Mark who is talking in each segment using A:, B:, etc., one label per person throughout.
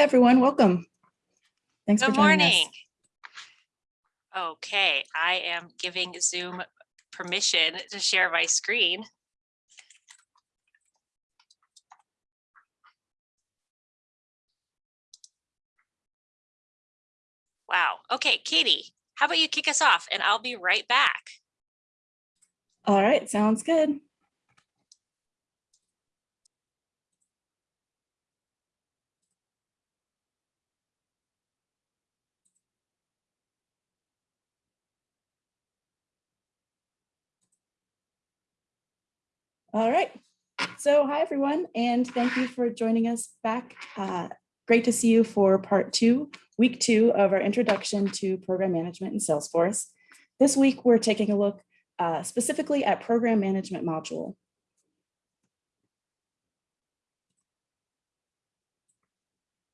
A: Hi, everyone. Welcome. Thanks for
B: Good
A: joining us.
B: morning. Okay, I am giving Zoom permission to share my screen. Wow. Okay, Katie, how about you kick us off and I'll be right back.
A: All right, sounds good. All right. So hi, everyone, and thank you for joining us back. Uh, great to see you for part two, week two of our introduction to program management in Salesforce. This week, we're taking a look uh, specifically at program management module.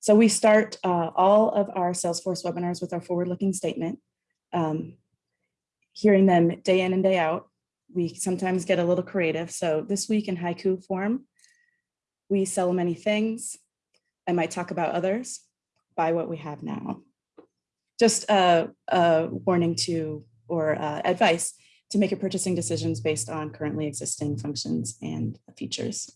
A: So we start uh, all of our Salesforce webinars with our forward-looking statement. Um, hearing them day in and day out, we sometimes get a little creative. So this week in haiku form, we sell many things. I might talk about others, buy what we have now. Just a, a warning to, or uh, advice to make your purchasing decisions based on currently existing functions and features.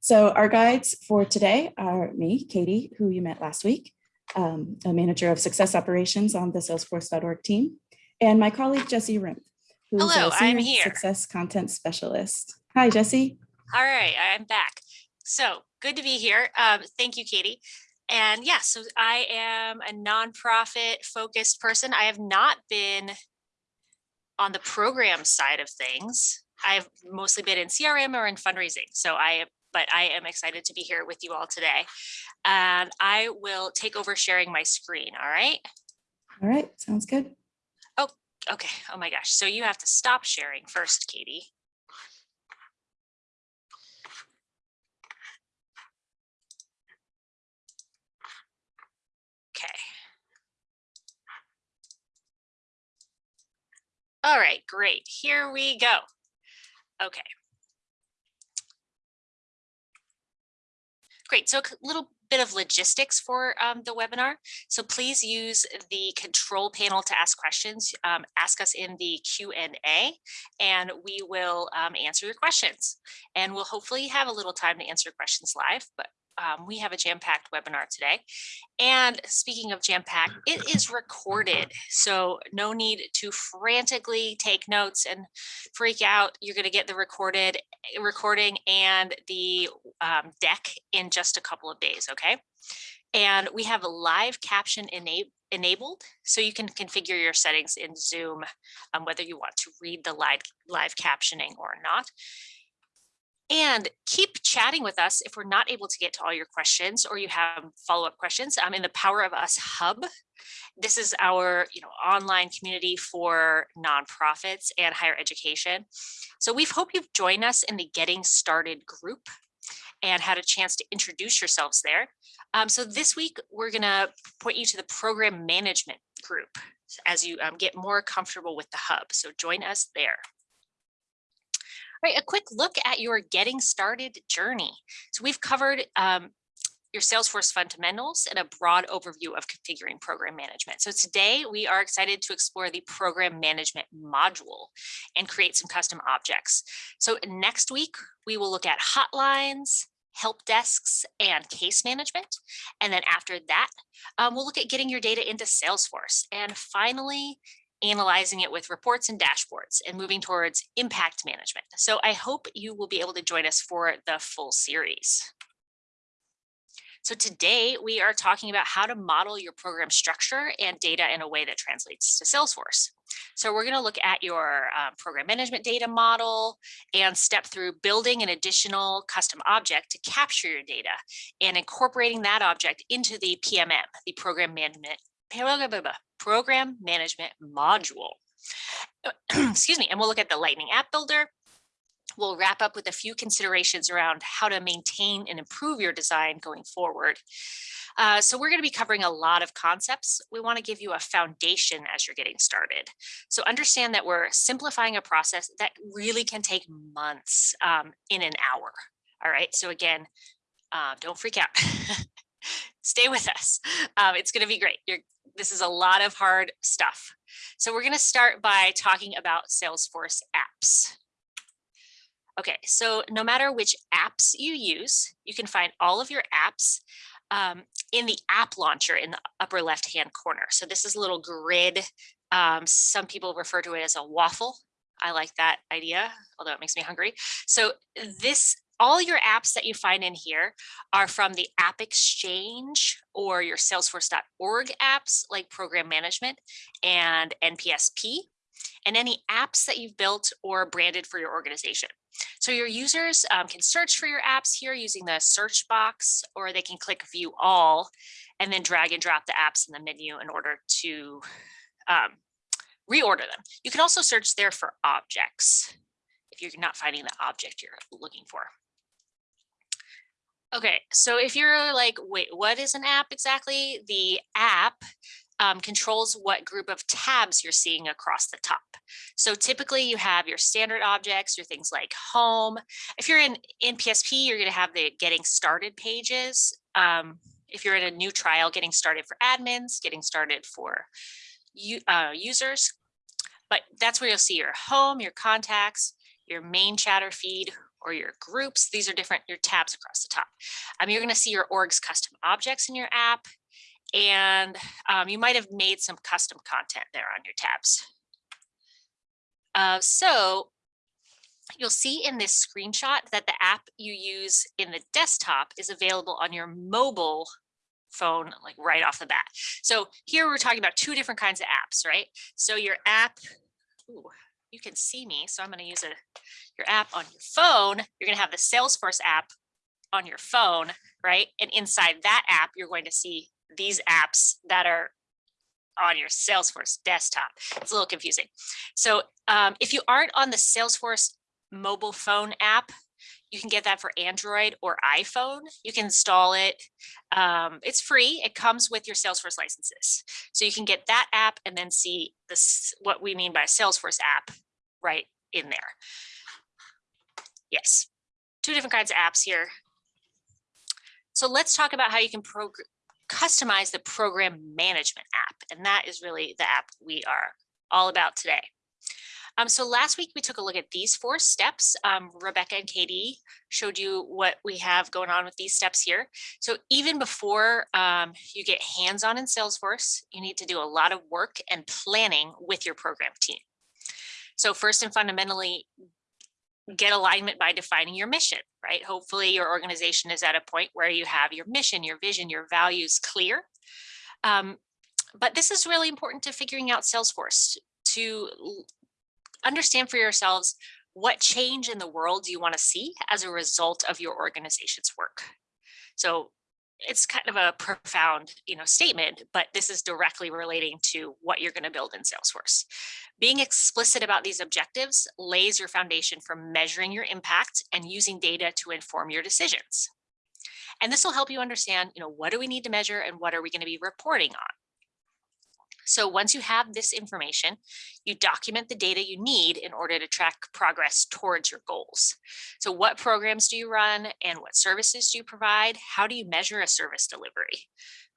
A: So our guides for today are me, Katie, who you met last week, um, a manager of success operations on the salesforce.org team, and my colleague, Jesse Rimp, who's
B: Hello,
A: a
B: I'm here.
A: success content specialist. Hi, Jesse.
B: All right, I'm back. So good to be here. Um, thank you, Katie. And yeah, so I am a nonprofit focused person. I have not been on the program side of things. I've mostly been in CRM or in fundraising. So I but I am excited to be here with you all today. And I will take over sharing my screen. All right.
A: All right, sounds good.
B: Okay. Oh my gosh. So you have to stop sharing first, Katie. Okay. All right, great. Here we go. Okay. Great. So a little bit of logistics for um, the webinar. So please use the control panel to ask questions. Um, ask us in the Q&A and we will um, answer your questions. And we'll hopefully have a little time to answer questions live, but um, we have a jam-packed webinar today. And speaking of jam-packed, it is recorded. So no need to frantically take notes and freak out. You're going to get the recorded recording and the um, deck in just a couple of days, okay? And we have a live caption ena enabled, so you can configure your settings in Zoom, um, whether you want to read the live, live captioning or not. And keep chatting with us if we're not able to get to all your questions or you have follow-up questions. I'm in the Power of Us Hub. This is our you know, online community for nonprofits and higher education. So we hope you've joined us in the Getting Started group and had a chance to introduce yourselves there. Um, so this week, we're gonna point you to the program management group as you um, get more comfortable with the hub. So join us there. Right, a quick look at your getting started journey. So we've covered um, your Salesforce fundamentals and a broad overview of configuring program management. So today we are excited to explore the program management module and create some custom objects. So next week we will look at hotlines, help desks and case management. And then after that, um, we'll look at getting your data into Salesforce. And finally, analyzing it with reports and dashboards and moving towards impact management. So I hope you will be able to join us for the full series. So today we are talking about how to model your program structure and data in a way that translates to Salesforce. So we're going to look at your um, program management data model and step through building an additional custom object to capture your data and incorporating that object into the PMM, the program management program management module. Excuse me, and we'll look at the Lightning App Builder. We'll wrap up with a few considerations around how to maintain and improve your design going forward. Uh, so we're going to be covering a lot of concepts. We want to give you a foundation as you're getting started. So understand that we're simplifying a process that really can take months um, in an hour. All right. So again, Uh, don't freak out. Stay with us. Um, it's going to be great. You're, this is a lot of hard stuff. So we're going to start by talking about Salesforce apps. Okay, so no matter which apps you use, you can find all of your apps um, in the app launcher in the upper left hand corner. So this is a little grid. Um, some people refer to it as a waffle. I like that idea, although it makes me hungry. So this all your apps that you find in here are from the App Exchange or your Salesforce.org apps like Program Management and NPSP, and any apps that you've built or branded for your organization. So your users um, can search for your apps here using the search box, or they can click view all and then drag and drop the apps in the menu in order to um, reorder them. You can also search there for objects if you're not finding the object you're looking for. Okay, so if you're like, wait, what is an app exactly? The app um, controls what group of tabs you're seeing across the top. So typically you have your standard objects, your things like home. If you're in, in PSP, you're gonna have the getting started pages. Um, if you're in a new trial, getting started for admins, getting started for uh, users. But that's where you'll see your home, your contacts, your main chatter feed, or your groups. These are different, your tabs across the top. Um, you're gonna see your org's custom objects in your app, and um, you might have made some custom content there on your tabs. Uh, so you'll see in this screenshot that the app you use in the desktop is available on your mobile phone like right off the bat. So here we're talking about two different kinds of apps, right? So your app, ooh, you can see me, so I'm going to use a your app on your phone. You're going to have the Salesforce app on your phone, right? And inside that app, you're going to see these apps that are on your Salesforce desktop. It's a little confusing. So um, if you aren't on the Salesforce mobile phone app, you can get that for Android or iPhone. You can install it. Um, it's free. It comes with your Salesforce licenses. So you can get that app and then see this what we mean by a Salesforce app right in there. Yes, two different kinds of apps here. So let's talk about how you can customize the program management app. And that is really the app we are all about today. Um, so last week we took a look at these four steps. Um, Rebecca and Katie showed you what we have going on with these steps here. So even before um, you get hands-on in Salesforce, you need to do a lot of work and planning with your program team. So first and fundamentally, get alignment by defining your mission, right? Hopefully your organization is at a point where you have your mission, your vision, your values clear. Um, but this is really important to figuring out Salesforce to understand for yourselves what change in the world do you want to see as a result of your organization's work. So it's kind of a profound you know statement but this is directly relating to what you're going to build in salesforce. Being explicit about these objectives lays your foundation for measuring your impact and using data to inform your decisions. And this will help you understand you know what do we need to measure and what are we going to be reporting on so once you have this information, you document the data you need in order to track progress towards your goals. So what programs do you run and what services do you provide? How do you measure a service delivery,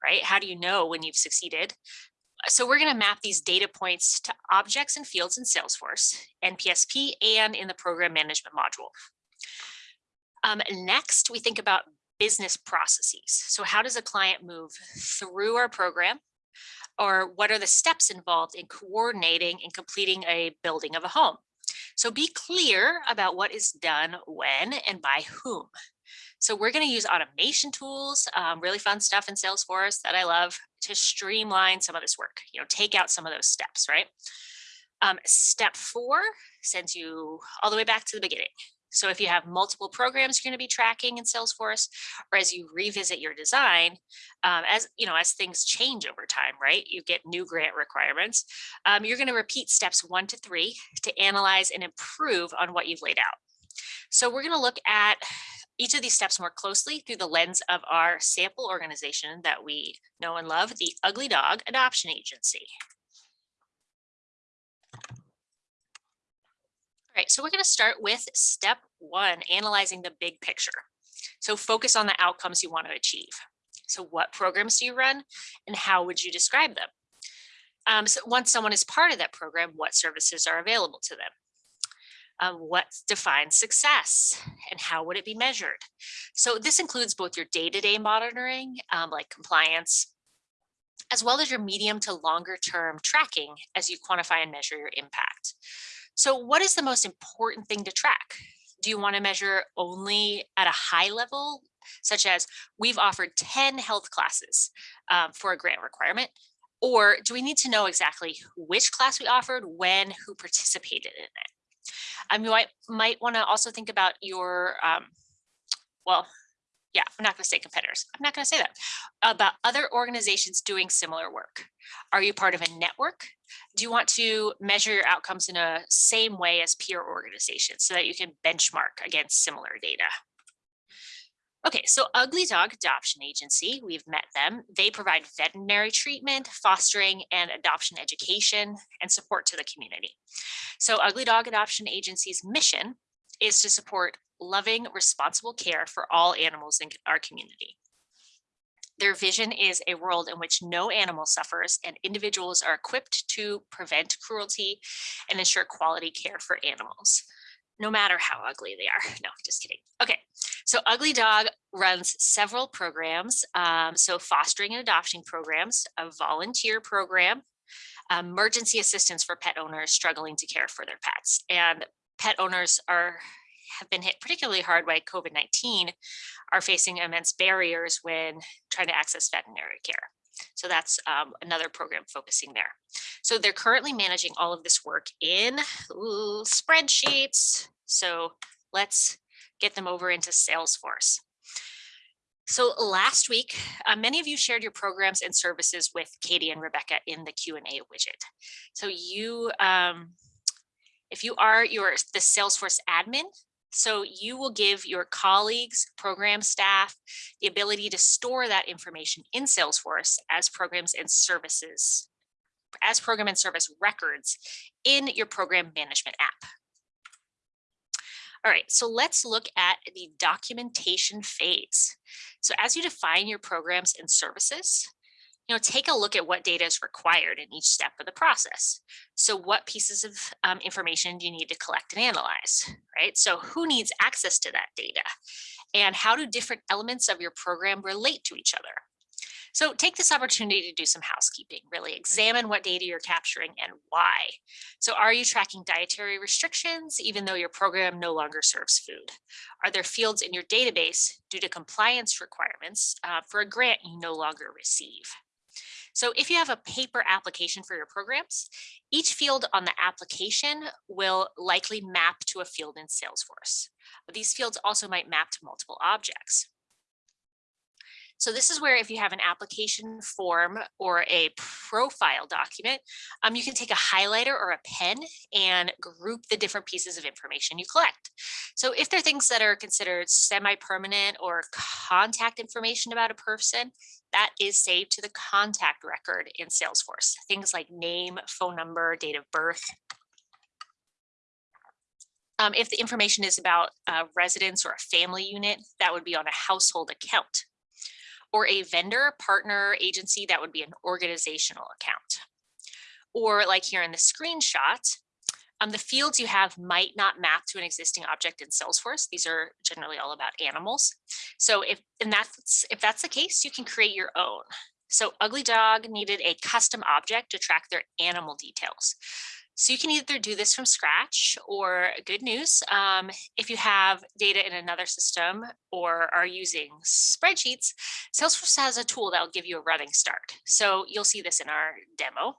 B: right? How do you know when you've succeeded? So we're going to map these data points to objects and fields in Salesforce, NPSP, and in the program management module. Um, next, we think about business processes. So how does a client move through our program or what are the steps involved in coordinating and completing a building of a home. So be clear about what is done when and by whom. So we're going to use automation tools, um, really fun stuff in Salesforce that I love to streamline some of this work, you know, take out some of those steps, right? Um, step four sends you all the way back to the beginning. So if you have multiple programs you're going to be tracking in Salesforce, or as you revisit your design, um, as you know, as things change over time, right? You get new grant requirements. Um, you're going to repeat steps one to three to analyze and improve on what you've laid out. So we're going to look at each of these steps more closely through the lens of our sample organization that we know and love, the Ugly Dog Adoption Agency. Right, so we're going to start with step one, analyzing the big picture. So focus on the outcomes you want to achieve. So what programs do you run and how would you describe them? Um, so once someone is part of that program, what services are available to them? Um, what defines success and how would it be measured? So this includes both your day-to-day -day monitoring, um, like compliance, as well as your medium to longer term tracking as you quantify and measure your impact. So what is the most important thing to track? Do you want to measure only at a high level, such as we've offered 10 health classes um, for a grant requirement? Or do we need to know exactly which class we offered, when, who participated in it? Um, you might, might want to also think about your, um, well, yeah, I'm not going to say competitors. I'm not going to say that about other organizations doing similar work. Are you part of a network? Do you want to measure your outcomes in a same way as peer organizations so that you can benchmark against similar data? Okay, so Ugly Dog Adoption Agency, we've met them. They provide veterinary treatment, fostering and adoption education and support to the community. So Ugly Dog Adoption Agency's mission is to support loving, responsible care for all animals in our community. Their vision is a world in which no animal suffers and individuals are equipped to prevent cruelty and ensure quality care for animals, no matter how ugly they are. No, just kidding. Okay, so Ugly Dog runs several programs. Um, so fostering and adoption programs, a volunteer program, emergency assistance for pet owners struggling to care for their pets. And pet owners are have been hit particularly hard by COVID-19 are facing immense barriers when trying to access veterinary care. So that's um, another program focusing there. So they're currently managing all of this work in ooh, spreadsheets. So let's get them over into Salesforce. So last week, uh, many of you shared your programs and services with Katie and Rebecca in the Q&A widget. So you, um, if you are your the Salesforce admin, so you will give your colleagues, program staff, the ability to store that information in Salesforce as programs and services, as program and service records in your program management app. All right, so let's look at the documentation phase. So as you define your programs and services, you know, take a look at what data is required in each step of the process. So what pieces of um, information do you need to collect and analyze, right? So who needs access to that data? And how do different elements of your program relate to each other? So take this opportunity to do some housekeeping, really examine what data you're capturing and why. So are you tracking dietary restrictions, even though your program no longer serves food? Are there fields in your database due to compliance requirements uh, for a grant you no longer receive? So if you have a paper application for your programs, each field on the application will likely map to a field in Salesforce. These fields also might map to multiple objects. So this is where if you have an application form or a profile document, um, you can take a highlighter or a pen and group the different pieces of information you collect. So if there are things that are considered semi-permanent or contact information about a person, that is saved to the contact record in Salesforce. Things like name, phone number, date of birth. Um, if the information is about a residence or a family unit, that would be on a household account or a vendor, partner, agency, that would be an organizational account. Or like here in the screenshot, um, the fields you have might not map to an existing object in Salesforce. These are generally all about animals. So if and that's if that's the case, you can create your own. So Ugly Dog needed a custom object to track their animal details. So you can either do this from scratch or good news. Um, if you have data in another system or are using spreadsheets, Salesforce has a tool that will give you a running start. So you'll see this in our demo.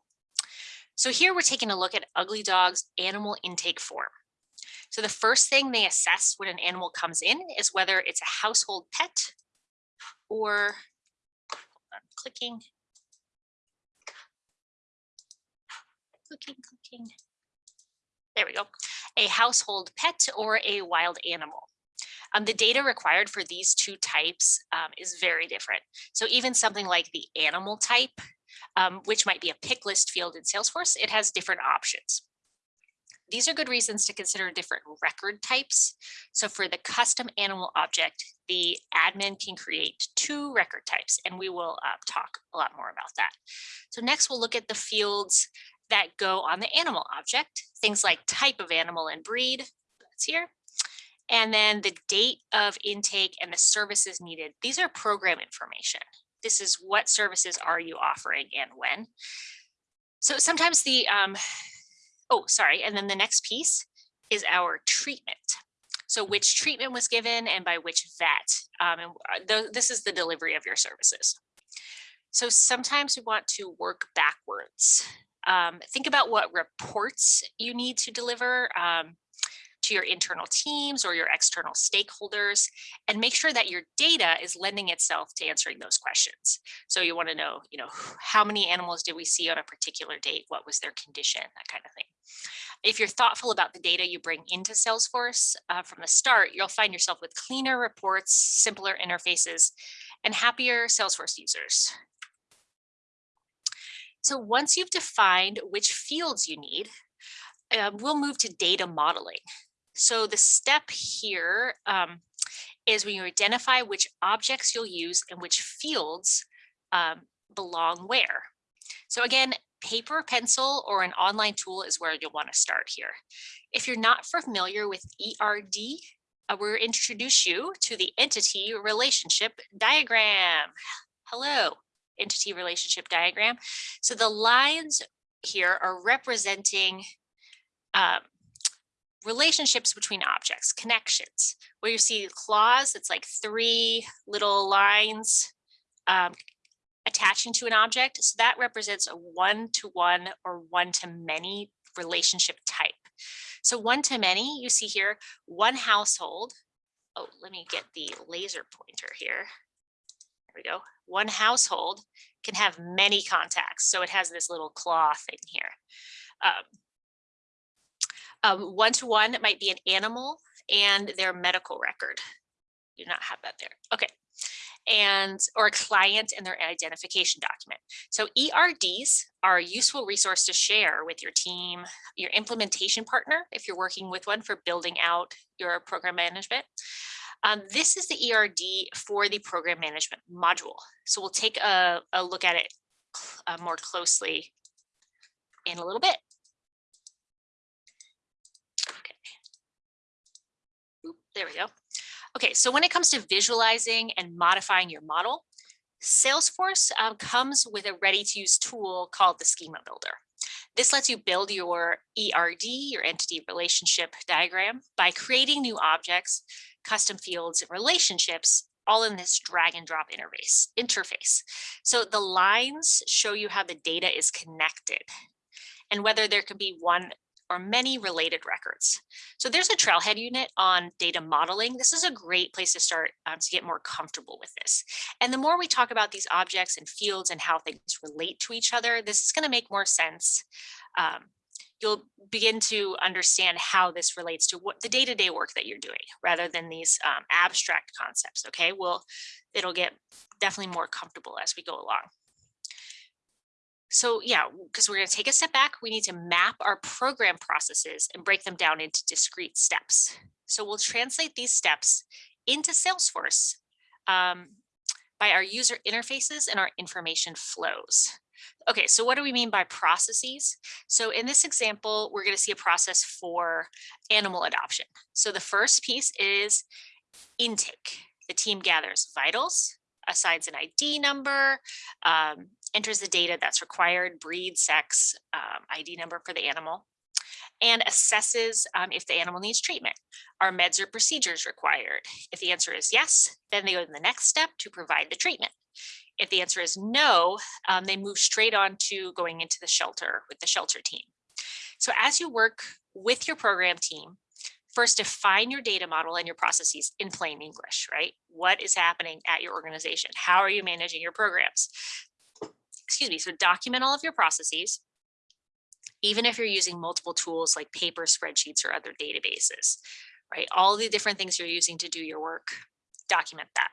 B: So here we're taking a look at Ugly Dog's animal intake form. So the first thing they assess when an animal comes in is whether it's a household pet or I'm clicking clicking, clicking. There we go. A household pet or a wild animal. Um, the data required for these two types um, is very different. So even something like the animal type, um, which might be a pick list field in Salesforce, it has different options. these are good reasons to consider different record types. So for the custom animal object, the admin can create two record types, and we will uh, talk a lot more about that. So next we'll look at the fields that go on the animal object, things like type of animal and breed, that's here. And then the date of intake and the services needed. These are program information. This is what services are you offering and when. So sometimes the, um, oh, sorry. And then the next piece is our treatment. So which treatment was given and by which vet. Um, and uh, th this is the delivery of your services. So sometimes we want to work backwards. Um, think about what reports you need to deliver. Um, to your internal teams or your external stakeholders and make sure that your data is lending itself to answering those questions. So you want to know, you know, how many animals did we see on a particular date? What was their condition? That kind of thing. If you're thoughtful about the data you bring into Salesforce uh, from the start, you'll find yourself with cleaner reports, simpler interfaces, and happier Salesforce users. So once you've defined which fields you need, uh, we'll move to data modeling. So the step here um, is when you identify which objects you'll use and which fields um, belong where. So again, paper, pencil, or an online tool is where you'll want to start here. If you're not familiar with ERD, uh, we'll introduce you to the entity relationship diagram. Hello, entity relationship diagram. So the lines here are representing um, relationships between objects, connections, where you see claws, it's like three little lines um, attaching to an object. So that represents a one-to-one -one or one-to-many relationship type. So one-to-many, you see here, one household. Oh, let me get the laser pointer here. There we go. One household can have many contacts. So it has this little claw thing here. Um, um, one-to-one -one might be an animal and their medical record. You do not have that there. Okay. And or a client and their identification document. So ERDs are a useful resource to share with your team, your implementation partner, if you're working with one for building out your program management. Um, this is the ERD for the program management module. So we'll take a, a look at it uh, more closely in a little bit. Okay, There we go. Okay, so when it comes to visualizing and modifying your model, Salesforce um, comes with a ready-to-use tool called the Schema Builder. This lets you build your ERD, your entity relationship diagram, by creating new objects, custom fields, and relationships all in this drag and drop interface. interface. So the lines show you how the data is connected and whether there can be one or many related records. So there's a trailhead unit on data modeling. This is a great place to start um, to get more comfortable with this. And the more we talk about these objects and fields and how things relate to each other, this is gonna make more sense. Um, you'll begin to understand how this relates to what the day-to-day -day work that you're doing rather than these um, abstract concepts, okay? Well, it'll get definitely more comfortable as we go along. So yeah, because we're going to take a step back, we need to map our program processes and break them down into discrete steps. So we'll translate these steps into Salesforce um, by our user interfaces and our information flows. Okay, so what do we mean by processes? So in this example, we're going to see a process for animal adoption. So the first piece is intake. The team gathers vitals, assigns an ID number, um, enters the data that's required, breed, sex, um, ID number for the animal, and assesses um, if the animal needs treatment. Are meds or procedures required? If the answer is yes, then they go to the next step to provide the treatment. If the answer is no, um, they move straight on to going into the shelter with the shelter team. So as you work with your program team, first define your data model and your processes in plain English, right? What is happening at your organization? How are you managing your programs? excuse me, so document all of your processes, even if you're using multiple tools like paper spreadsheets or other databases, right? All the different things you're using to do your work, document that.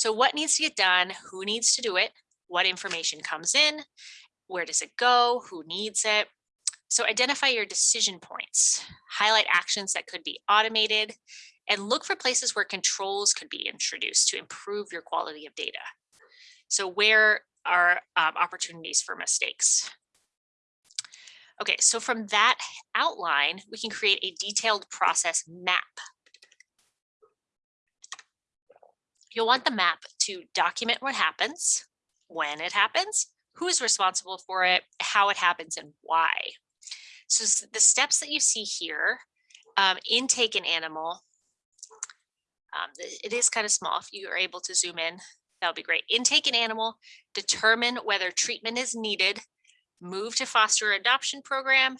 B: So what needs to get done? Who needs to do it? What information comes in? Where does it go? Who needs it? So identify your decision points, highlight actions that could be automated, and look for places where controls could be introduced to improve your quality of data. So where are um, opportunities for mistakes? Okay, so from that outline, we can create a detailed process map. You'll want the map to document what happens, when it happens, who's responsible for it, how it happens, and why. So the steps that you see here, um, intake an animal, um, it is kind of small. If you are able to zoom in, that would be great. Intake an animal, determine whether treatment is needed, move to foster adoption program,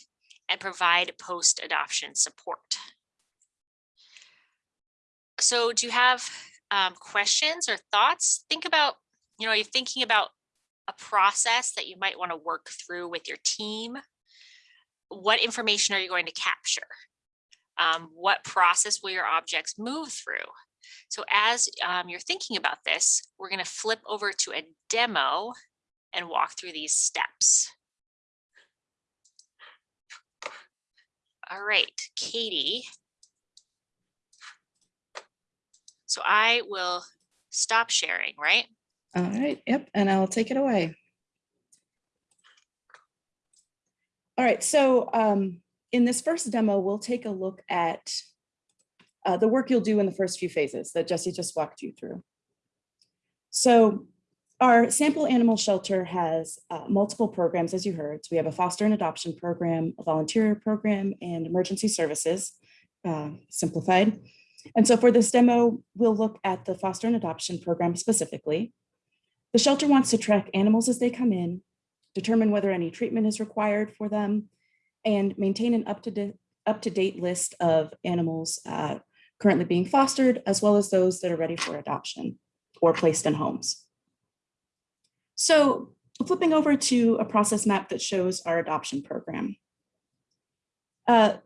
B: and provide post-adoption support. So do you have um, questions or thoughts? Think about, you know, you're thinking about a process that you might want to work through with your team. What information are you going to capture? Um, what process will your objects move through? So as um, you're thinking about this, we're going to flip over to a demo and walk through these steps. All right, Katie. So I will stop sharing, right?
A: All right, yep, and I'll take it away. All right, so um, in this first demo, we'll take a look at uh, the work you'll do in the first few phases that Jesse just walked you through. So our sample animal shelter has uh, multiple programs, as you heard. So we have a foster and adoption program, a volunteer program, and emergency services, uh, simplified. And so for this demo, we'll look at the foster and adoption program specifically. The shelter wants to track animals as they come in, determine whether any treatment is required for them, and maintain an up-to-date up-to-date list of animals uh, currently being fostered, as well as those that are ready for adoption or placed in homes. So flipping over to a process map that shows our adoption program. Uh,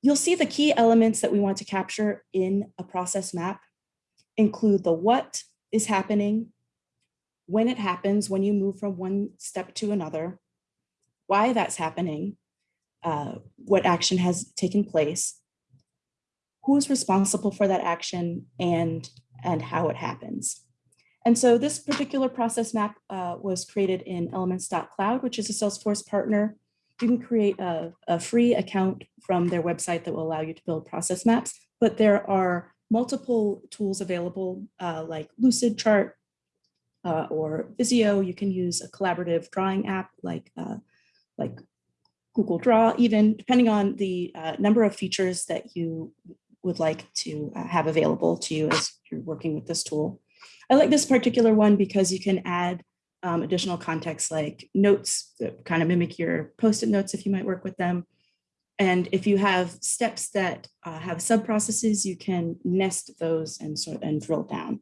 A: You'll see the key elements that we want to capture in a process map include the what is happening, when it happens, when you move from one step to another, why that's happening, uh, what action has taken place, who's responsible for that action, and, and how it happens. And so this particular process map uh, was created in elements.cloud, which is a Salesforce partner you can create a, a free account from their website that will allow you to build process maps, but there are multiple tools available uh, like Lucidchart uh, or Visio. You can use a collaborative drawing app like, uh, like Google Draw, even depending on the uh, number of features that you would like to uh, have available to you as you're working with this tool. I like this particular one because you can add um, additional context like notes that kind of mimic your post-it notes if you might work with them. And if you have steps that uh, have sub-processes, you can nest those and sort of, and drill down.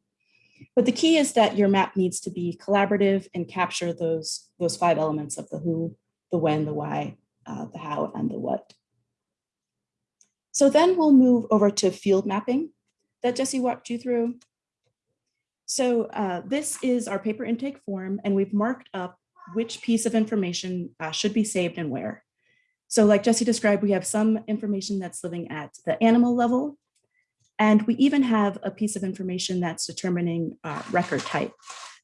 A: But the key is that your map needs to be collaborative and capture those, those five elements of the who, the when, the why, uh, the how, and the what. So then we'll move over to field mapping that Jesse walked you through. So uh, this is our paper intake form, and we've marked up which piece of information uh, should be saved and where. So like Jesse described, we have some information that's living at the animal level, and we even have a piece of information that's determining uh, record type.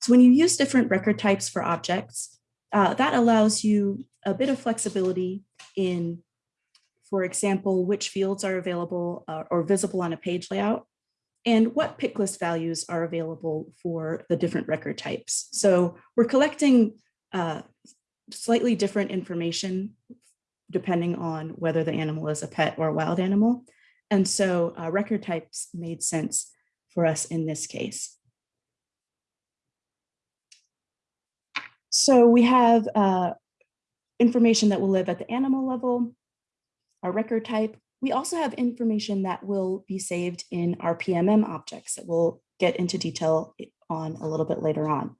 A: So when you use different record types for objects, uh, that allows you a bit of flexibility in, for example, which fields are available uh, or visible on a page layout and what pick list values are available for the different record types. So we're collecting uh, slightly different information depending on whether the animal is a pet or a wild animal. And so uh, record types made sense for us in this case. So we have uh, information that will live at the animal level, our record type. We also have information that will be saved in our PMM objects that we'll get into detail on a little bit later on.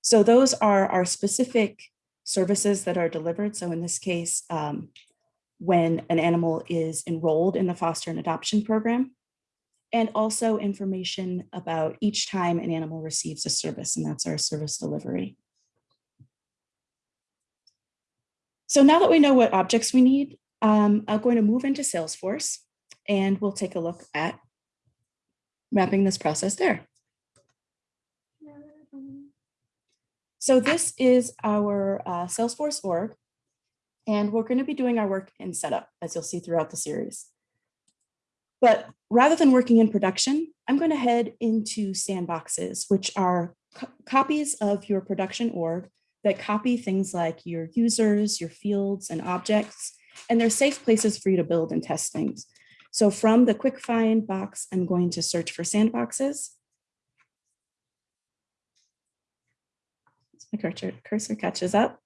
A: So those are our specific services that are delivered. So in this case, um, when an animal is enrolled in the foster and adoption program, and also information about each time an animal receives a service, and that's our service delivery. So now that we know what objects we need, um, I'm going to move into Salesforce and we'll take a look at mapping this process there. So this is our uh, Salesforce org, and we're going to be doing our work in setup, as you'll see throughout the series. But rather than working in production, I'm going to head into sandboxes, which are co copies of your production org that copy things like your users, your fields, and objects, and they're safe places for you to build and test things. So from the quick find box, I'm going to search for sandboxes. My cursor, cursor catches up.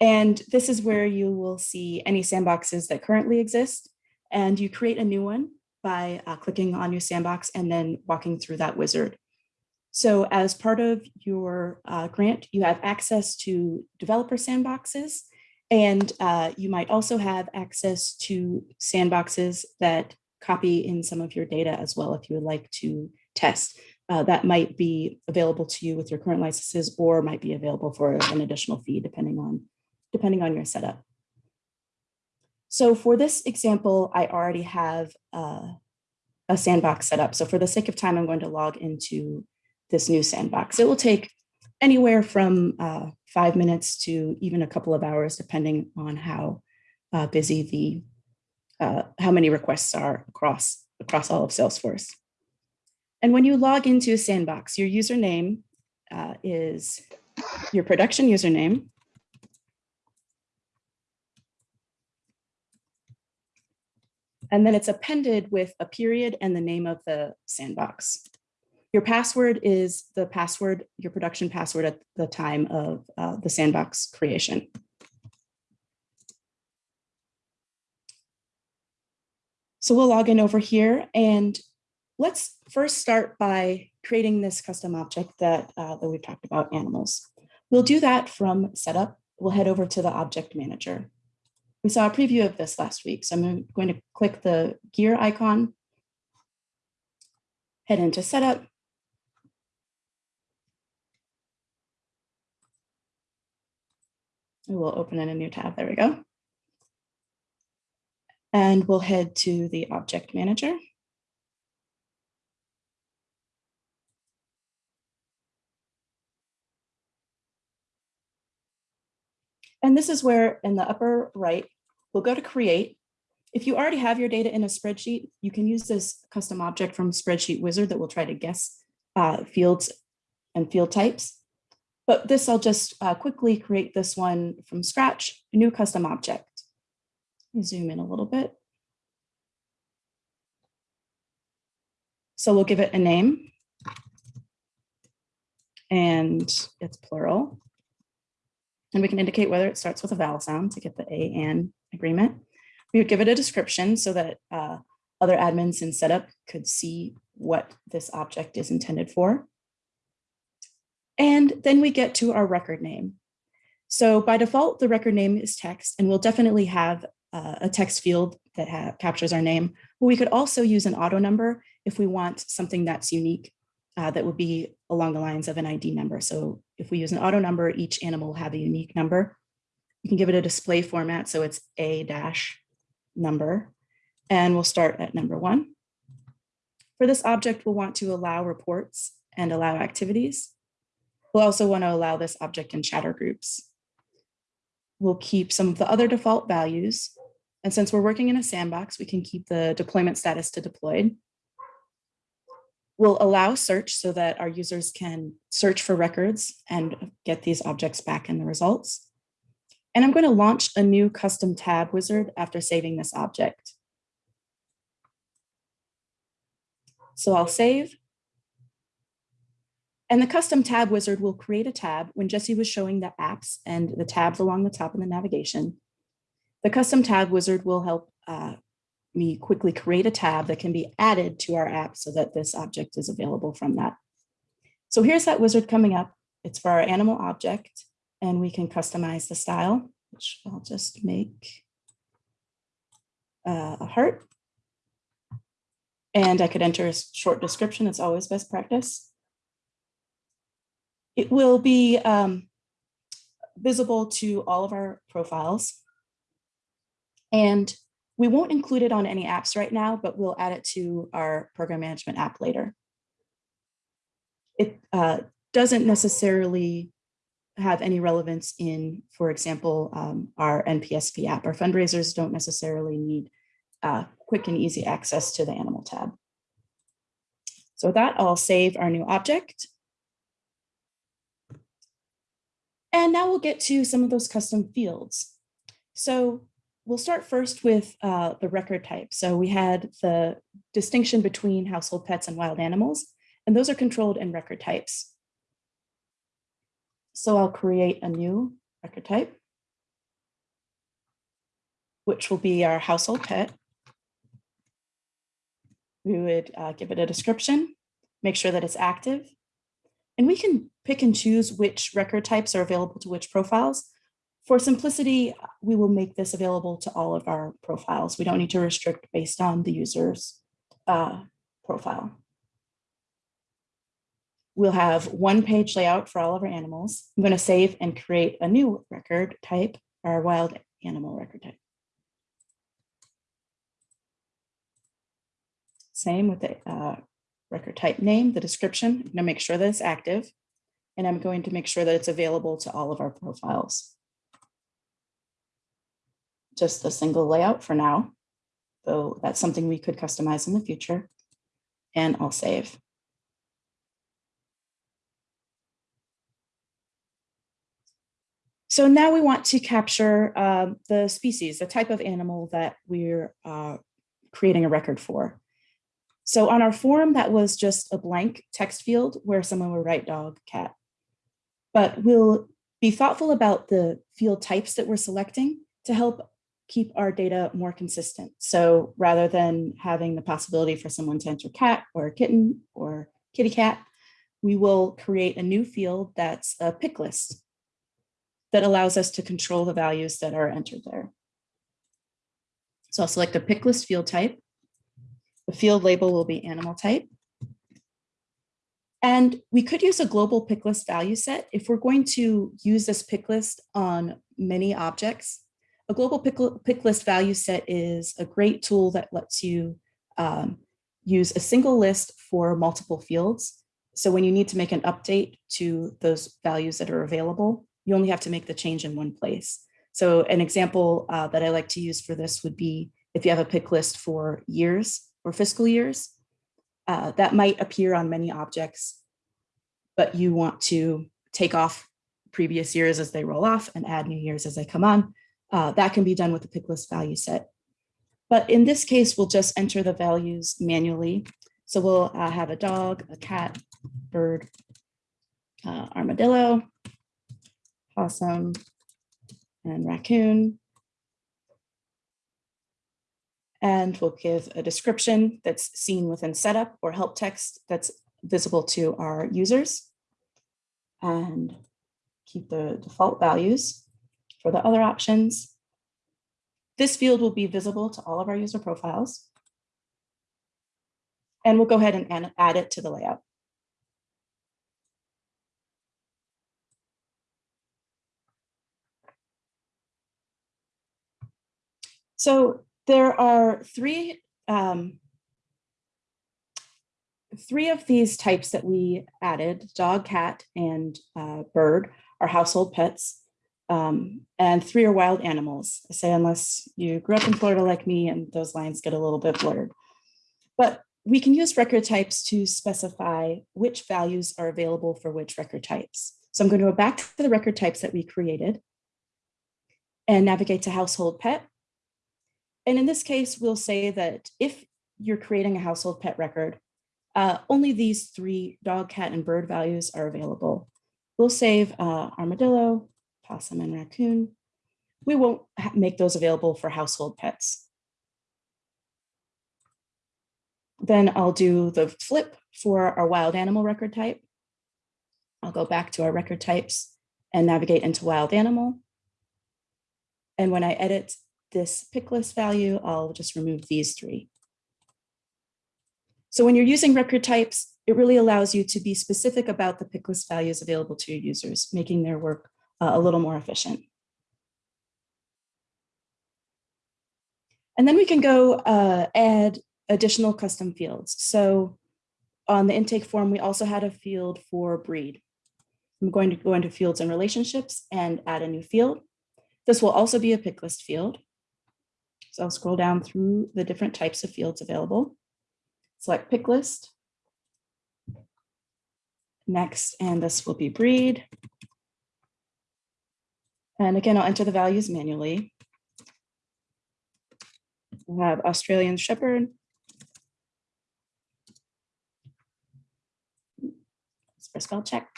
A: And this is where you will see any sandboxes that currently exist. And you create a new one by uh, clicking on your sandbox and then walking through that wizard. So as part of your uh, grant, you have access to developer sandboxes, and uh, you might also have access to sandboxes that copy in some of your data as well if you would like to test. Uh, that might be available to you with your current licenses or might be available for an additional fee depending on, depending on your setup. So for this example, I already have uh, a sandbox set up. So for the sake of time, I'm going to log into this new sandbox. It will take anywhere from uh, five minutes to even a couple of hours, depending on how uh, busy the, uh, how many requests are across, across all of Salesforce. And when you log into a sandbox, your username uh, is your production username. And then it's appended with a period and the name of the sandbox. Your password is the password, your production password at the time of uh, the sandbox creation. So we'll log in over here and let's first start by creating this custom object that, uh, that we've talked about animals. We'll do that from setup. We'll head over to the object manager. We saw a preview of this last week, so I'm going to click the gear icon, head into setup, We'll open in a new tab. There we go. And we'll head to the object manager. And this is where in the upper right, we'll go to create. If you already have your data in a spreadsheet, you can use this custom object from Spreadsheet Wizard that will try to guess uh, fields and field types. But this, I'll just uh, quickly create this one from scratch, a new custom object. Zoom in a little bit. So we'll give it a name. And it's plural. And we can indicate whether it starts with a vowel sound to get the A and agreement. We would give it a description so that uh, other admins in setup could see what this object is intended for. And then we get to our record name. So by default, the record name is text, and we'll definitely have uh, a text field that captures our name. But we could also use an auto number if we want something that's unique uh, that would be along the lines of an ID number. So if we use an auto number, each animal will have a unique number. You can give it a display format, so it's a dash number, and we'll start at number one. For this object, we'll want to allow reports and allow activities. We'll also want to allow this object in chatter groups. We'll keep some of the other default values. And since we're working in a sandbox, we can keep the deployment status to deployed. We'll allow search so that our users can search for records and get these objects back in the results. And I'm going to launch a new custom tab wizard after saving this object. So I'll save and the custom tab wizard will create a tab when Jesse was showing the apps and the tabs along the top of the navigation. The custom tab wizard will help uh, me quickly create a tab that can be added to our app so that this object is available from that. So here's that wizard coming up. It's for our animal object and we can customize the style, which I'll just make uh, a heart. And I could enter a short description. It's always best practice. It will be um, visible to all of our profiles. And we won't include it on any apps right now, but we'll add it to our program management app later. It uh, doesn't necessarily have any relevance in, for example, um, our NPSP app. Our fundraisers don't necessarily need uh, quick and easy access to the animal tab. So with that, I'll save our new object. And now we'll get to some of those custom fields. So we'll start first with uh, the record type. So we had the distinction between household pets and wild animals, and those are controlled in record types. So I'll create a new record type, which will be our household pet. We would uh, give it a description, make sure that it's active, and we can pick and choose which record types are available to which profiles. For simplicity, we will make this available to all of our profiles. We don't need to restrict based on the user's uh, profile. We'll have one page layout for all of our animals. I'm going to save and create a new record type, our wild animal record type. Same with the uh, record type name, the description. I'm going to make sure that it's active. And I'm going to make sure that it's available to all of our profiles. Just a single layout for now, though that's something we could customize in the future. And I'll save. So now we want to capture uh, the species, the type of animal that we're uh, creating a record for. So on our form, that was just a blank text field where someone would write dog, cat. But we'll be thoughtful about the field types that we're selecting to help keep our data more consistent. So rather than having the possibility for someone to enter cat or kitten or kitty cat, we will create a new field that's a pick list that allows us to control the values that are entered there. So I'll select a pick list field type. The field label will be animal type. And we could use a global pick list value set if we're going to use this pick list on many objects. A global pick, pick list value set is a great tool that lets you um, use a single list for multiple fields. So when you need to make an update to those values that are available, you only have to make the change in one place. So an example uh, that I like to use for this would be if you have a pick list for years or fiscal years, uh, that might appear on many objects, but you want to take off previous years as they roll off and add new years as they come on. Uh, that can be done with the pick list value set. But in this case, we'll just enter the values manually. So we'll uh, have a dog, a cat, bird, uh, armadillo, possum, and raccoon. And we'll give a description that's seen within setup or help text that's visible to our users. And keep the default values for the other options. This field will be visible to all of our user profiles. And we'll go ahead and add it to the layout. So there are three, um, three of these types that we added, dog, cat, and uh, bird are household pets, um, and three are wild animals. I say unless you grew up in Florida like me and those lines get a little bit blurred. But we can use record types to specify which values are available for which record types. So I'm going to go back to the record types that we created and navigate to household pet. And in this case, we'll say that if you're creating a household pet record, uh, only these three dog, cat, and bird values are available. We'll save uh, armadillo, possum, and raccoon. We won't make those available for household pets. Then I'll do the flip for our wild animal record type. I'll go back to our record types and navigate into wild animal. And when I edit this pick list value, I'll just remove these three. So when you're using record types, it really allows you to be specific about the pick list values available to your users, making their work uh, a little more efficient. And then we can go uh, add additional custom fields. So on the intake form, we also had a field for breed. I'm going to go into fields and relationships and add a new field. This will also be a pick list field. So I'll scroll down through the different types of fields available. Select pick list. Next, and this will be breed. And again, I'll enter the values manually. We'll have Australian Shepherd. For spell check,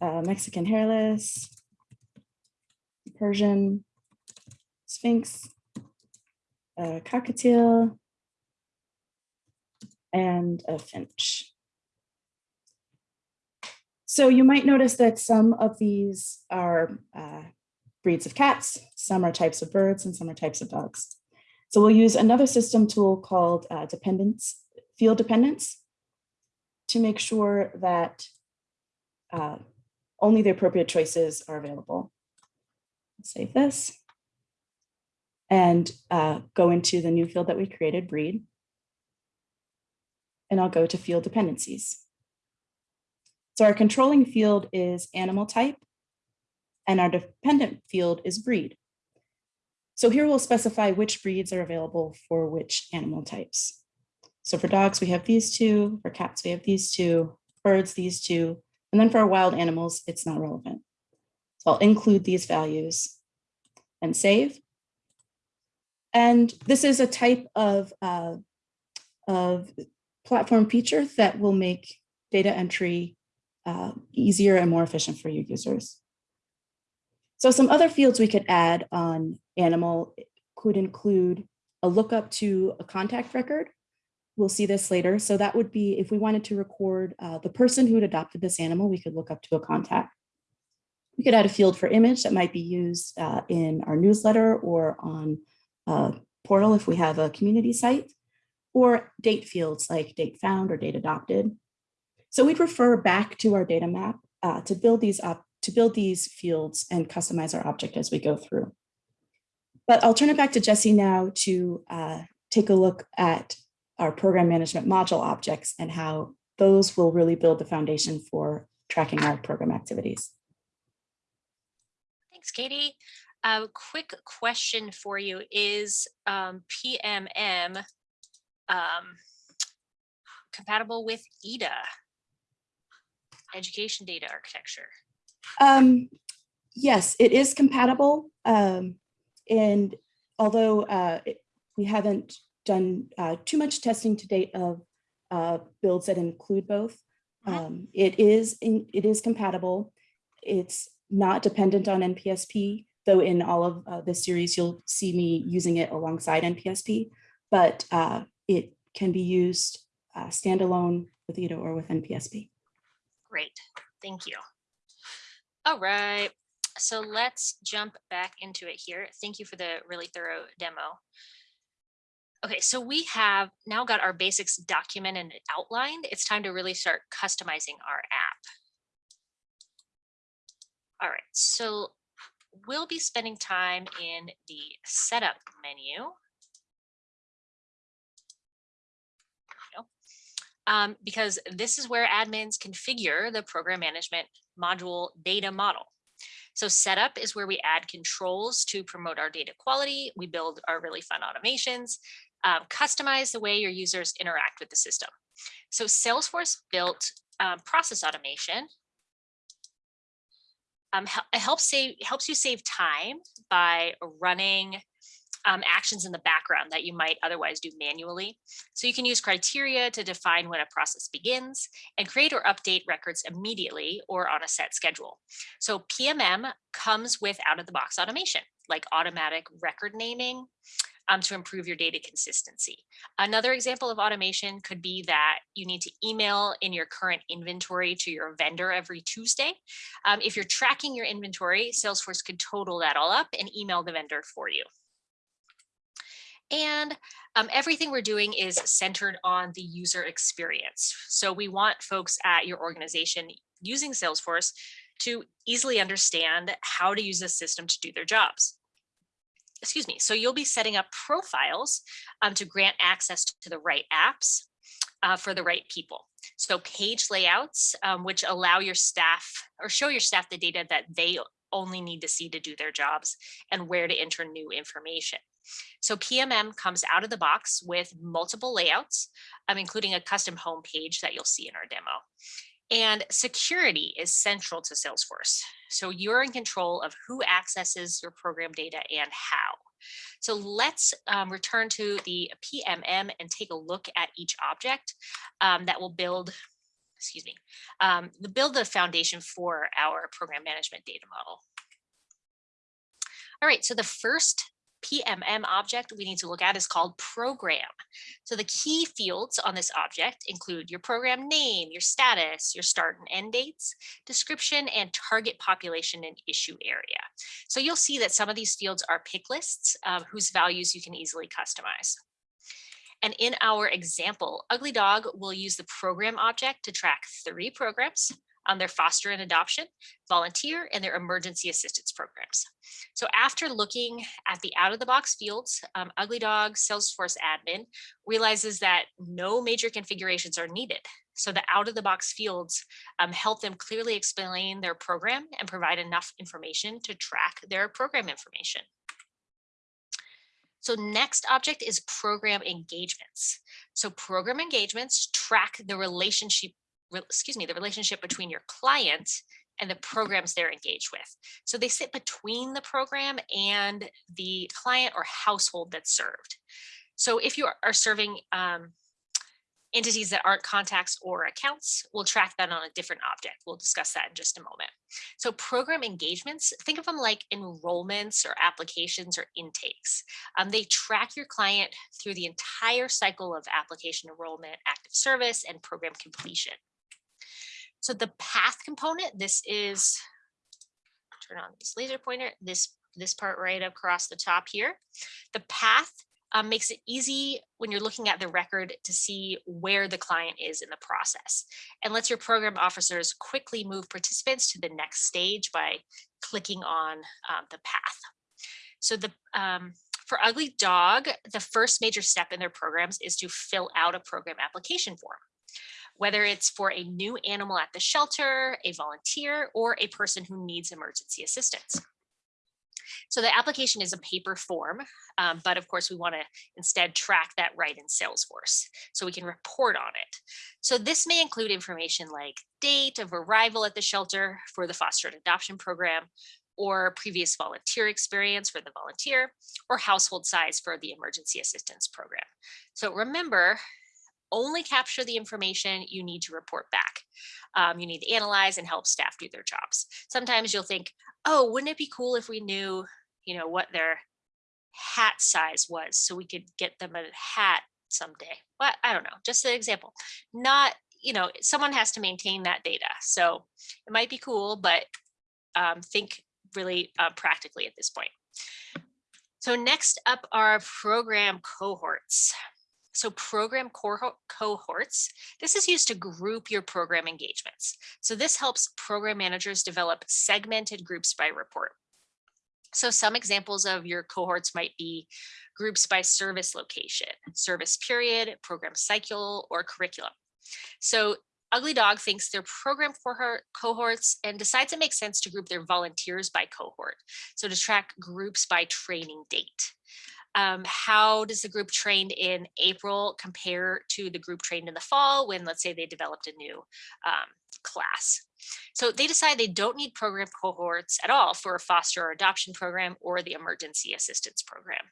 A: uh, Mexican hairless, Persian, Sphynx, a cockatiel, and a finch. So you might notice that some of these are uh, breeds of cats, some are types of birds, and some are types of dogs. So we'll use another system tool called uh, dependence, field dependence, to make sure that uh, only the appropriate choices are available. Save this and uh, go into the new field that we created, breed. And I'll go to field dependencies. So our controlling field is animal type and our dependent field is breed. So here we'll specify which breeds are available for which animal types. So for dogs, we have these two, for cats, we have these two, birds, these two, and then for our wild animals, it's not relevant. So I'll include these values and save. And this is a type of, uh, of platform feature that will make data entry uh, easier and more efficient for your users. So some other fields we could add on animal could include a lookup to a contact record. We'll see this later. So that would be if we wanted to record uh, the person who had adopted this animal, we could look up to a contact. We could add a field for image that might be used uh, in our newsletter or on a portal if we have a community site, or date fields like date found or date adopted. So we'd refer back to our data map uh, to build these up, to build these fields and customize our object as we go through. But I'll turn it back to Jesse now to uh, take a look at our program management module objects and how those will really build the foundation for tracking our program activities.
B: Thanks, Katie. A quick question for you is um, PMM um, compatible with EDA, Education Data Architecture?
A: Um, yes, it is compatible. Um, and although uh, it, we haven't done uh, too much testing to date of uh, builds that include both,
B: Mhm.
A: um, it is in, it is compatible. It's not dependent on NPSP, though in all of uh, this series, you'll see me using it alongside NPSP, but uh, it can be used uh, standalone with EDA or with NPSP.
B: Great, thank you. All right, so let's jump back into it here. Thank you for the really thorough demo. Okay, so we have now got our basics documented and outlined. It's time to really start customizing our app. All right, so we'll be spending time in the setup menu. Um, because this is where admins configure the program management module data model. So setup is where we add controls to promote our data quality. We build our really fun automations, um, customize the way your users interact with the system. So Salesforce built um, process automation um, it helps save helps you save time by running um, actions in the background that you might otherwise do manually. So you can use criteria to define when a process begins and create or update records immediately or on a set schedule. So PMM comes with out of the box automation like automatic record naming, um, to improve your data consistency. Another example of automation could be that you need to email in your current inventory to your vendor every Tuesday. Um, if you're tracking your inventory, Salesforce could total that all up and email the vendor for you. And um, everything we're doing is centered on the user experience. So we want folks at your organization using Salesforce to easily understand how to use the system to do their jobs. Excuse me. So you'll be setting up profiles um, to grant access to the right apps uh, for the right people. So page layouts, um, which allow your staff or show your staff the data that they only need to see to do their jobs and where to enter new information. So PMM comes out of the box with multiple layouts, um, including a custom home page that you'll see in our demo. And security is central to Salesforce. So you're in control of who accesses your program data and how. So let's um, return to the PMM and take a look at each object um, that will build, excuse me, um, build the foundation for our program management data model. All right, so the first PMM object we need to look at is called program. So the key fields on this object include your program name, your status, your start and end dates, description, and target population and issue area. So you'll see that some of these fields are pick lists um, whose values you can easily customize. And in our example, Ugly Dog will use the program object to track three programs on their foster and adoption, volunteer, and their emergency assistance programs. So after looking at the out of the box fields, um, Ugly Dog Salesforce admin realizes that no major configurations are needed. So the out of the box fields um, help them clearly explain their program and provide enough information to track their program information. So next object is program engagements. So program engagements track the relationship excuse me, the relationship between your client and the programs they're engaged with. So they sit between the program and the client or household that's served. So if you are serving um, entities that aren't contacts or accounts, we'll track that on a different object. We'll discuss that in just a moment. So program engagements, think of them like enrollments or applications or intakes. Um, they track your client through the entire cycle of application enrollment, active service, and program completion. So the path component, this is, turn on this laser pointer, this, this part right across the top here. The path um, makes it easy when you're looking at the record to see where the client is in the process and lets your program officers quickly move participants to the next stage by clicking on um, the path. So the um, for Ugly Dog, the first major step in their programs is to fill out a program application form whether it's for a new animal at the shelter, a volunteer, or a person who needs emergency assistance. So the application is a paper form, um, but of course we want to instead track that right in Salesforce so we can report on it. So this may include information like date of arrival at the shelter for the foster and adoption program, or previous volunteer experience for the volunteer, or household size for the emergency assistance program. So remember, only capture the information you need to report back. Um, you need to analyze and help staff do their jobs. Sometimes you'll think, oh, wouldn't it be cool if we knew, you know, what their hat size was so we could get them a hat someday. Well, I don't know, just an example. Not, you know, someone has to maintain that data. So it might be cool, but um, think really uh, practically at this point. So next up are program cohorts. So program cohorts, this is used to group your program engagements. So this helps program managers develop segmented groups by report. So some examples of your cohorts might be groups by service location, service period, program cycle, or curriculum. So Ugly Dog thinks their program cohort cohorts and decides it makes sense to group their volunteers by cohort. So to track groups by training date um, how does the group trained in April compare to the group trained in the fall when let's say they developed a new um, class. So they decide they don't need program cohorts at all for a foster or adoption program or the emergency assistance program.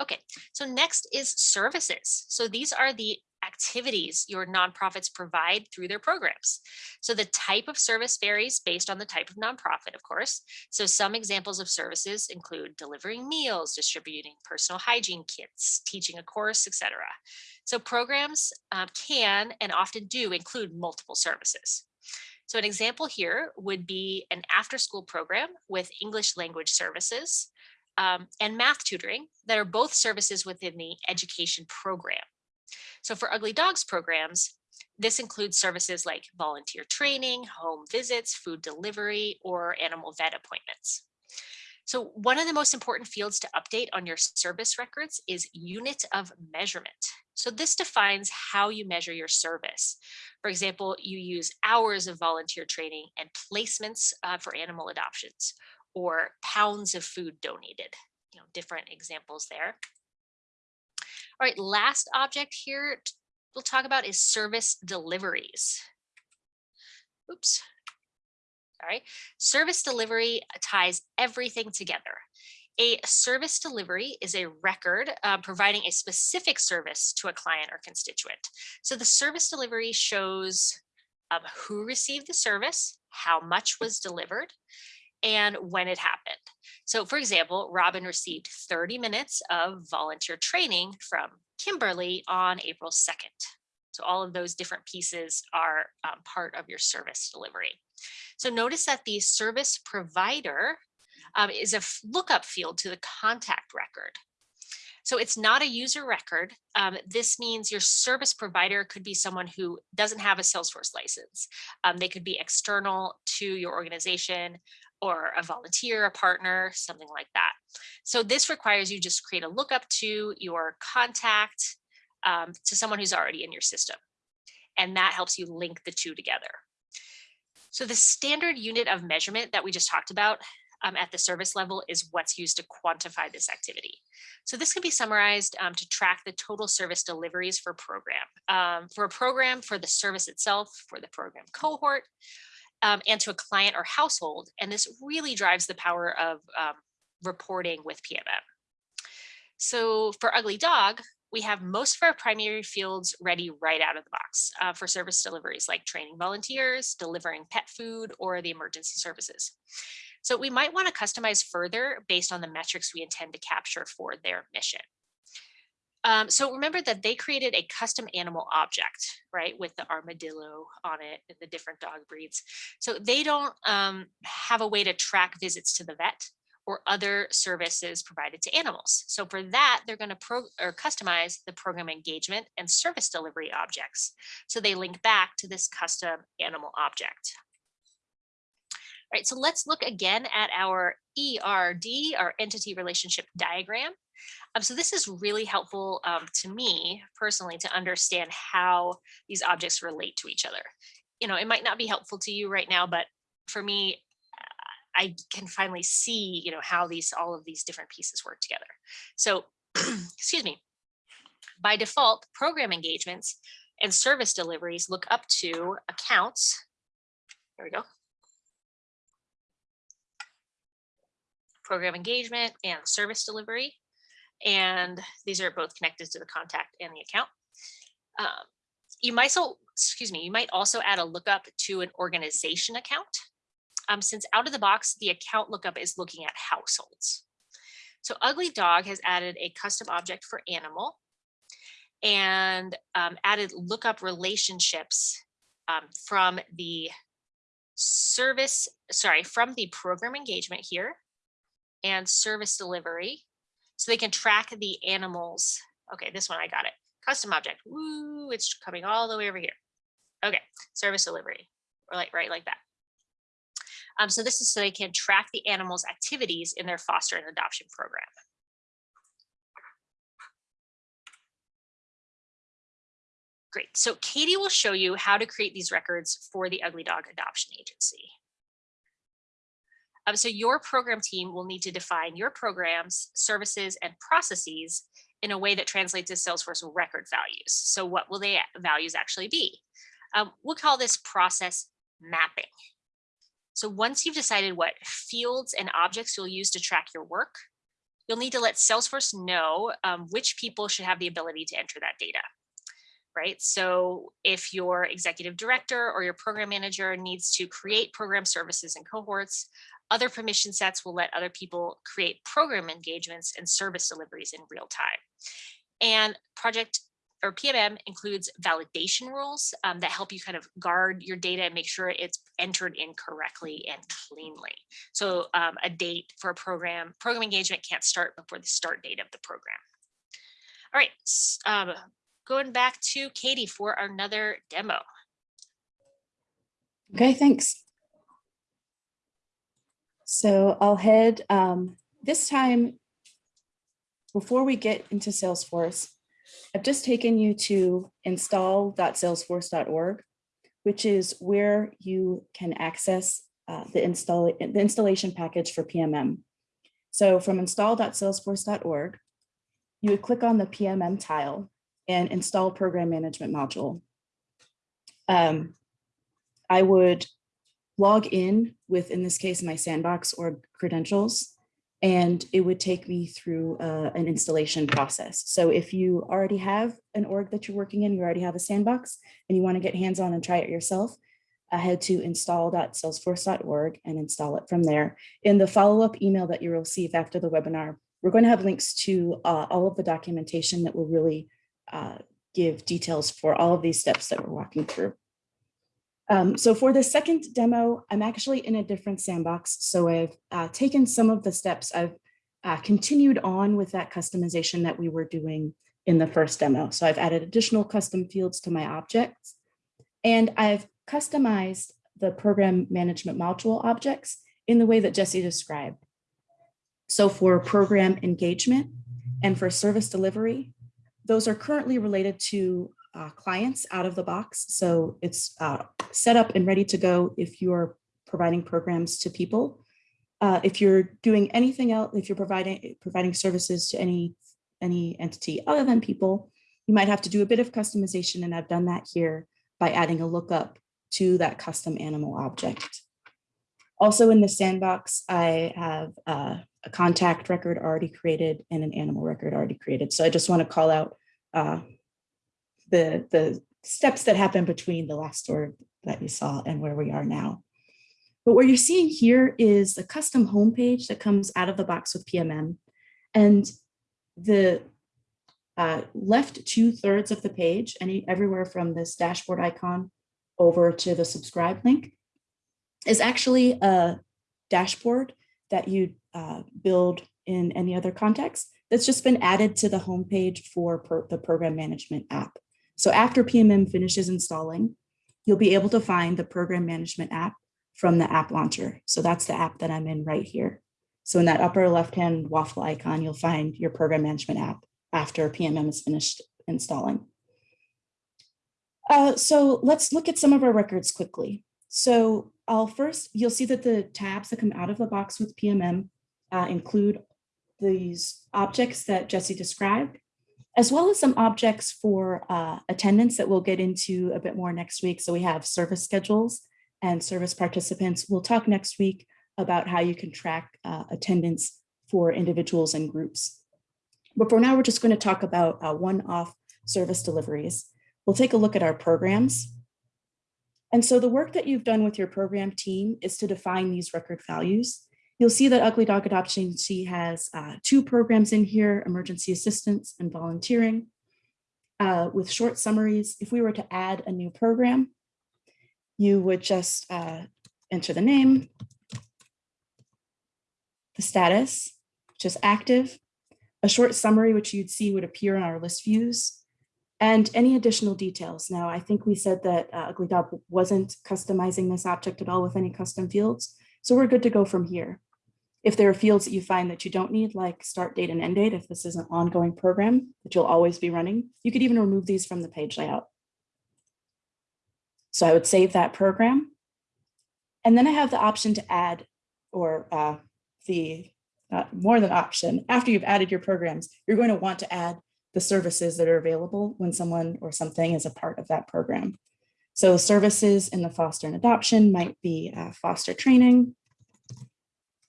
B: Okay, so next is services. So these are the activities your nonprofits provide through their programs. So the type of service varies based on the type of nonprofit, of course. So some examples of services include delivering meals, distributing personal hygiene kits, teaching a course, etc. So programs uh, can and often do include multiple services. So an example here would be an after school program with English language services um, and math tutoring that are both services within the education program. So for Ugly Dogs programs, This includes services like volunteer training, home visits, food delivery, or animal vet appointments. So one of the most important fields to update on your service records is unit of measurement. So this defines how you measure your service. For example, you use hours of volunteer training and placements uh, for animal adoptions or pounds of food donated, you know, different examples there. All right, last object here we'll talk about is service deliveries. Oops. All right, service delivery ties everything together. A service delivery is a record uh, providing a specific service to a client or constituent. So the service delivery shows um, who received the service, how much was delivered, and when it happened. So for example, Robin received 30 minutes of volunteer training from Kimberly on April 2nd. So all of those different pieces are um, part of your service delivery. So notice that the service provider um, is a lookup field to the contact record. So it's not a user record. Um, this means your service provider could be someone who doesn't have a Salesforce license. Um, they could be external to your organization or a volunteer, a partner, something like that. So this requires you just create a lookup to your contact um, to someone who's already in your system. And that helps you link the two together. So the standard unit of measurement that we just talked about um, at the service level is what's used to quantify this activity. So this can be summarized um, to track the total service deliveries for program. Um, for a program, for the service itself, for the program cohort, um, and to a client or household. And this really drives the power of um, reporting with PMM. So for Ugly Dog, we have most of our primary fields ready right out of the box uh, for service deliveries like training volunteers, delivering pet food, or the emergency services. So we might want to customize further based on the metrics we intend to capture for their mission. Um, so remember that they created a custom animal object, right, with the armadillo on it and the different dog breeds. So they don't um, have a way to track visits to the vet or other services provided to animals. So for that, they're going to pro or customize the program engagement and service delivery objects. So they link back to this custom animal object. All right, so let's look again at our ERD, our entity relationship diagram. Um, so this is really helpful um, to me personally to understand how these objects relate to each other. You know, it might not be helpful to you right now, but for me, I can finally see, you know, how these all of these different pieces work together. So, excuse me. By default, program engagements and service deliveries look up to accounts. There we go. Program engagement and service delivery. And these are both connected to the contact and the account. Um, you might so excuse me, you might also add a lookup to an organization account um, since out of the box, the account lookup is looking at households. So Ugly Dog has added a custom object for animal and um, added lookup relationships um, from the service, sorry, from the program engagement here and service delivery. So they can track the animals. Okay, this one I got it. Custom object. Woo, it's coming all the way over here. Okay, service delivery, or like right like that. Um, so this is so they can track the animal's activities in their foster and adoption program. Great, so Katie will show you how to create these records for the Ugly Dog Adoption Agency. Um, so your program team will need to define your programs, services, and processes in a way that translates to Salesforce record values. So what will the values actually be? Um, we'll call this process mapping. So once you've decided what fields and objects you'll use to track your work, you'll need to let Salesforce know um, which people should have the ability to enter that data, right? So if your executive director or your program manager needs to create program services and cohorts, other permission sets will let other people create program engagements and service deliveries in real time. And project or PMM includes validation rules um, that help you kind of guard your data and make sure it's entered in correctly and cleanly. So um, a date for a program, program engagement can't start before the start date of the program. All right, um, going back to Katie for another demo.
A: Okay, thanks. So I'll head, um, this time, before we get into Salesforce, I've just taken you to install.salesforce.org, which is where you can access uh, the install the installation package for PMM. So from install.salesforce.org, you would click on the PMM tile and install program management module. Um, I would log in with, in this case, my sandbox or credentials, and it would take me through uh, an installation process. So if you already have an org that you're working in, you already have a sandbox, and you want to get hands-on and try it yourself, uh, head to install.salesforce.org and install it from there. In the follow-up email that you will receive after the webinar, we're going to have links to uh, all of the documentation that will really uh, give details for all of these steps that we're walking through. Um, so for the second demo, I'm actually in a different sandbox. So I've uh, taken some of the steps, I've uh, continued on with that customization that we were doing in the first demo. So I've added additional custom fields to my objects and I've customized the program management module objects in the way that Jesse described. So for program engagement and for service delivery, those are currently related to uh, clients out of the box. So it's uh, set up and ready to go if you're providing programs to people. Uh, if you're doing anything else, if you're providing providing services to any any entity other than people, you might have to do a bit of customization. And I've done that here by adding a lookup to that custom animal object. Also in the sandbox, I have uh, a contact record already created and an animal record already created. So I just want to call out uh, the, the steps that happen between the last store that you saw and where we are now. But what you're seeing here is a custom homepage that comes out of the box with PMM. And the uh, left two thirds of the page, any everywhere from this dashboard icon over to the subscribe link, is actually a dashboard that you uh, build in any other context that's just been added to the homepage for the program management app. So after PMM finishes installing, you'll be able to find the program management app from the app launcher. So that's the app that I'm in right here. So in that upper left-hand waffle icon, you'll find your program management app after PMM is finished installing. Uh, so let's look at some of our records quickly. So I'll first, you'll see that the tabs that come out of the box with PMM uh, include these objects that Jesse described, as well as some objects for uh, attendance that we'll get into a bit more next week. So we have service schedules and service participants. We'll talk next week about how you can track uh, attendance for individuals and groups. But for now, we're just going to talk about uh, one-off service deliveries. We'll take a look at our programs. And so the work that you've done with your program team is to define these record values. You'll see that Ugly Dog Adoption Agency has uh, two programs in here, emergency assistance and volunteering. Uh, with short summaries, if we were to add a new program, you would just uh, enter the name, the status, which is active, a short summary, which you'd see would appear in our list views, and any additional details. Now, I think we said that uh, Ugly Dog wasn't customizing this object at all with any custom fields, so we're good to go from here. If there are fields that you find that you don't need, like start date and end date, if this is an ongoing program that you'll always be running, you could even remove these from the page layout. So I would save that program. And then I have the option to add or uh, the more than option. After you've added your programs, you're going to want to add the services that are available when someone or something is a part of that program. So services in the foster and adoption might be uh, foster training,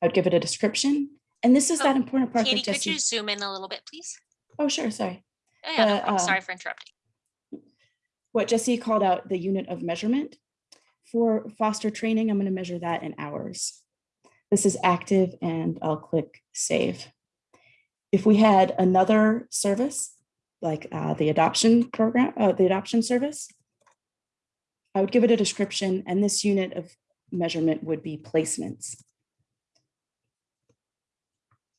A: I'd give it a description. And this is
B: Oh,
A: that important part
B: Katie, could you zoom in a little bit, please?
A: Oh, sure, sorry.
B: Oh, yeah, no
A: Uh,
B: problem. Sorry for interrupting.
A: What Jesse called out the unit of measurement. For foster training, I'm going to measure that in hours. This is active and I'll click save. If we had another service, like uh, the adoption program, uh, the adoption service, I would give it a description and this unit of measurement would be placements.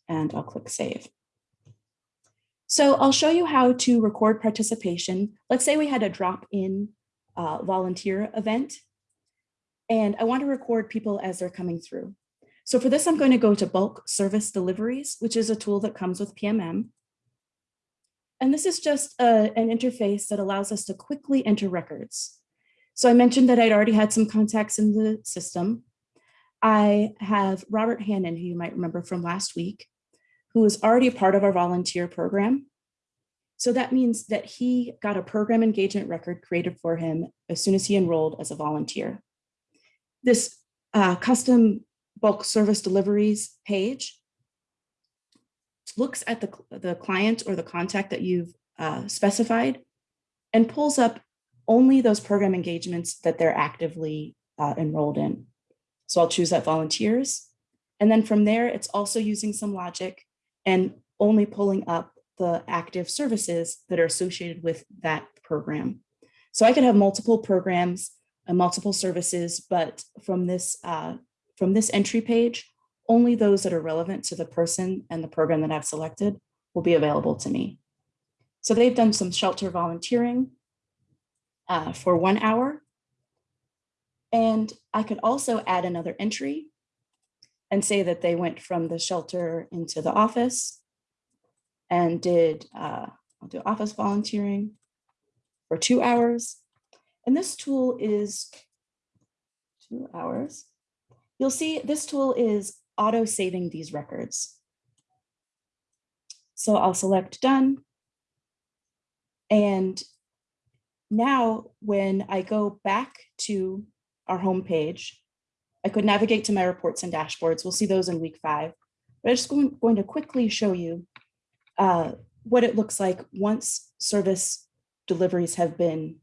A: And I'll click save. So I'll show you how to record participation. Let's say we had a drop-in uh, volunteer event, and I want to record people as they're coming through. So for this, I'm going to go to bulk service deliveries, which is a tool that comes with PMM. And this is just a, an interface that allows us to quickly enter records. So I mentioned that I'd already had some contacts in the system. I have Robert Hannon, who you might remember from last week, who is already a part of our volunteer program. So that means that he got a program engagement record created for him as soon as he enrolled as a volunteer. This uh, custom bulk service deliveries page looks at the, the client or the contact that you've uh, specified and pulls up only those program engagements that they're actively uh, enrolled in. So I'll choose that volunteers. And then from there, it's also using some logic and only pulling up the active services that are associated with that program. So I could have multiple programs and multiple services, but from this, uh, from this entry page, only those that are relevant to the person and the program that I've selected will be available to me. So they've done some shelter volunteering uh, for one hour. And I could also add another entry and say that they went from the shelter into the office and did, uh, I'll do office volunteering for two hours. And this tool is two hours. You'll see this tool is auto saving these records. So I'll select done. And now when I go back to our home page, I could navigate to my reports and dashboards. We'll see those in week five. But I'm just going, going to quickly show you uh, what it looks like once service deliveries have been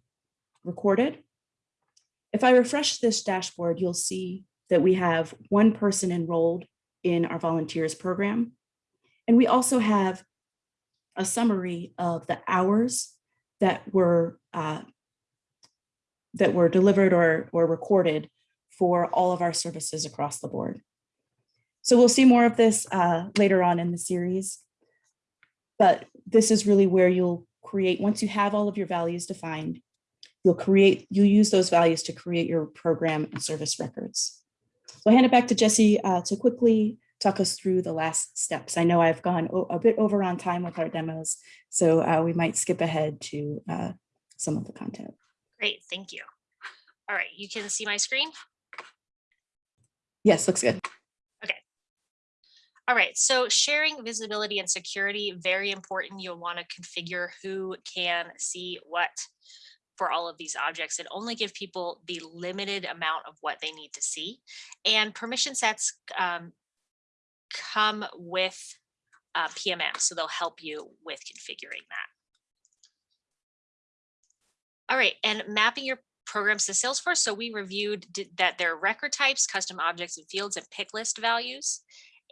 A: recorded. If I refresh this dashboard, you'll see that we have one person enrolled in our volunteers program. And we also have a summary of the hours that were uh, that were delivered or, or recorded for all of our services across the board. So we'll see more of this uh, later on in the series. But this is really where you'll create, once you have all of your values defined, you'll create, you'll use those values to create your program and service records. So I'll hand it back to Jesse uh, to quickly talk us through the last steps. I know I've gone a bit over on time with our demos, so uh, we might skip ahead to uh, some of the content.
B: Great, thank you. All right, you can see my screen?
A: Yes, looks good. Okay.
B: All right, so sharing visibility and security, very important. You'll want to configure who can see what for all of these objects and only give people the limited amount of what they need to see. And permission sets um, come with uh, PMM, so they'll help you with configuring that. All right, and mapping your programs to Salesforce. So we reviewed that there are record types, custom objects and fields, and pick list values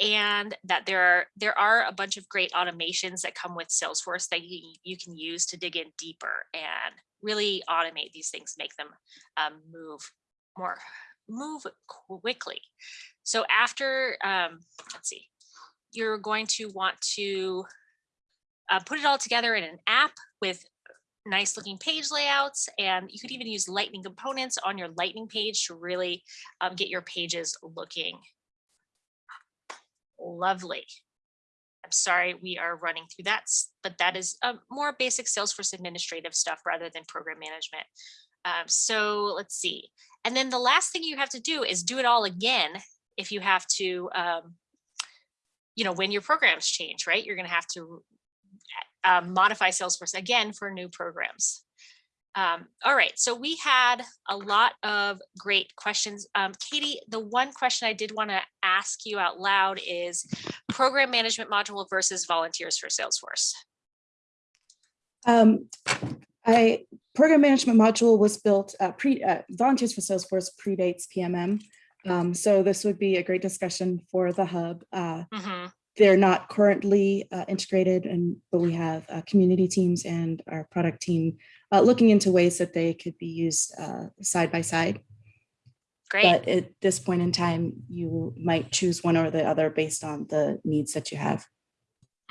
B: and that there are there are a bunch of great automations that come with Salesforce that you, you can use to dig in deeper and really automate these things, make them um, move more, move quickly. So after, um, let's see, you're going to want to uh, put it all together in an app with nice looking page layouts and you could even use lightning components on your lightning page to really um, get your pages looking lovely. I'm sorry we are running through that, but that is a more basic Salesforce administrative stuff rather than program management. Um, so let's see. And then the last thing you have to do is do it all again if you have to, um, you know, when your programs change, right? You're going to have to uh, modify Salesforce again for new programs. Um, all right, so we had a lot of great questions. Um, Katie, the one question I did want to ask you out loud is program management module versus volunteers for Salesforce.
A: Um, I program management module was built uh, pre uh, volunteers for Salesforce predates PMM. Um, so this would be a great discussion for the hub. Uh, mm -hmm. They're not currently uh, integrated, and but we have uh, community teams and our product team uh, looking into ways that they could be used uh, side by side.
B: Great.
A: But at this point in time, you might choose one or the other based on the needs that you have.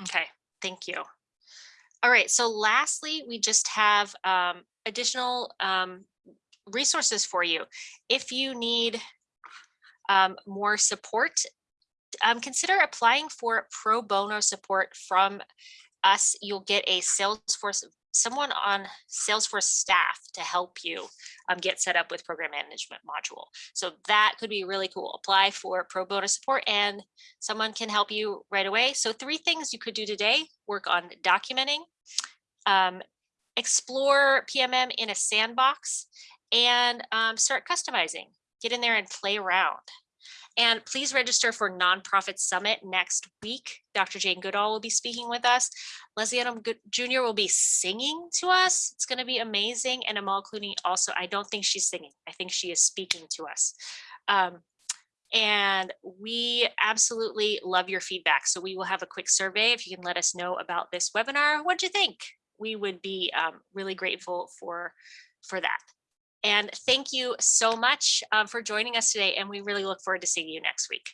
B: Okay, thank you. All right, so lastly, we just have um, additional um, resources for you. If you need um, more support, um, consider applying for pro bono support from us. You'll get a Salesforce, someone on Salesforce staff to help you um, get set up with program management module. So that could be really cool. Apply for pro bono support and someone can help you right away. So three things you could do today, work on documenting, um, explore PMM in a sandbox and um, start customizing. Get in there and play around. And please register for Nonprofit Summit next week. Dr. Jane Goodall will be speaking with us. Leslie Odom Jr. will be singing to us. It's going to be amazing. And Amal Clooney also, I don't think she's singing. I think she is speaking to us. Um, and we absolutely love your feedback. So we will have a quick survey. If you can let us know about this webinar, what'd you think? We would be um, really grateful for, for that. And thank you so much um, for joining us today. And we really look forward to seeing you next week.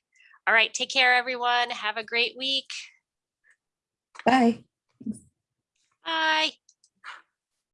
B: All right, take care, everyone. Have a great week. Bye.
A: Bye.